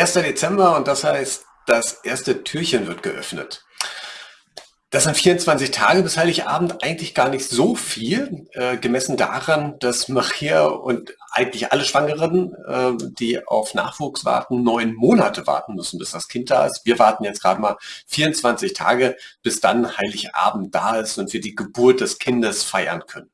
1. Dezember und das heißt, das erste Türchen wird geöffnet. Das sind 24 Tage bis Heiligabend eigentlich gar nicht so viel, äh, gemessen daran, dass Maria und eigentlich alle Schwangeren, äh, die auf Nachwuchs warten, neun Monate warten müssen, bis das Kind da ist. Wir warten jetzt gerade mal 24 Tage, bis dann Heiligabend da ist und wir die Geburt des Kindes feiern können.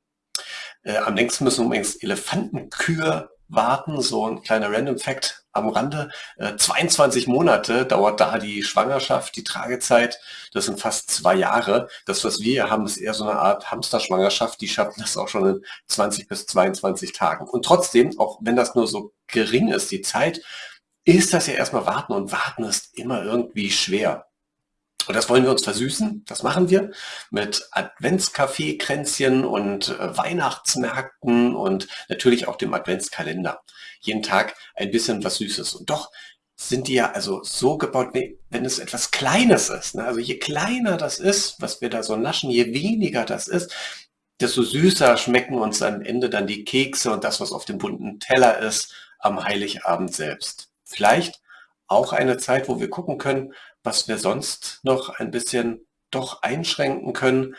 Äh, am längsten müssen übrigens Elefantenkühe warten, so ein kleiner Random Fact am Rande. Äh, 22 Monate dauert da die Schwangerschaft, die Tragezeit. Das sind fast zwei Jahre. Das, was wir haben, ist eher so eine Art Hamsterschwangerschaft. Die schaffen das auch schon in 20 bis 22 Tagen. Und trotzdem, auch wenn das nur so gering ist, die Zeit, ist das ja erstmal warten und warten ist immer irgendwie schwer. Und das wollen wir uns versüßen. Das machen wir mit Adventskaffee-Kränzchen und äh, Weihnachtsmärkten und natürlich auch dem Adventskalender. Jeden Tag ein bisschen was Süßes. Und doch sind die ja also so gebaut, wenn es etwas Kleines ist. Ne? Also je kleiner das ist, was wir da so naschen, je weniger das ist, desto süßer schmecken uns am Ende dann die Kekse und das, was auf dem bunten Teller ist, am Heiligabend selbst. Vielleicht auch eine Zeit, wo wir gucken können, was wir sonst noch ein bisschen doch einschränken können,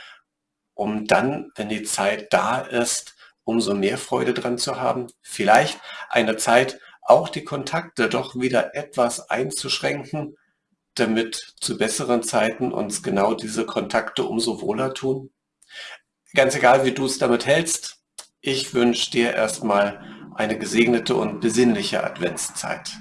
um dann, wenn die Zeit da ist, umso mehr Freude dran zu haben. Vielleicht eine Zeit, auch die Kontakte doch wieder etwas einzuschränken, damit zu besseren Zeiten uns genau diese Kontakte umso wohler tun. Ganz egal, wie du es damit hältst, ich wünsche dir erstmal eine gesegnete und besinnliche Adventszeit.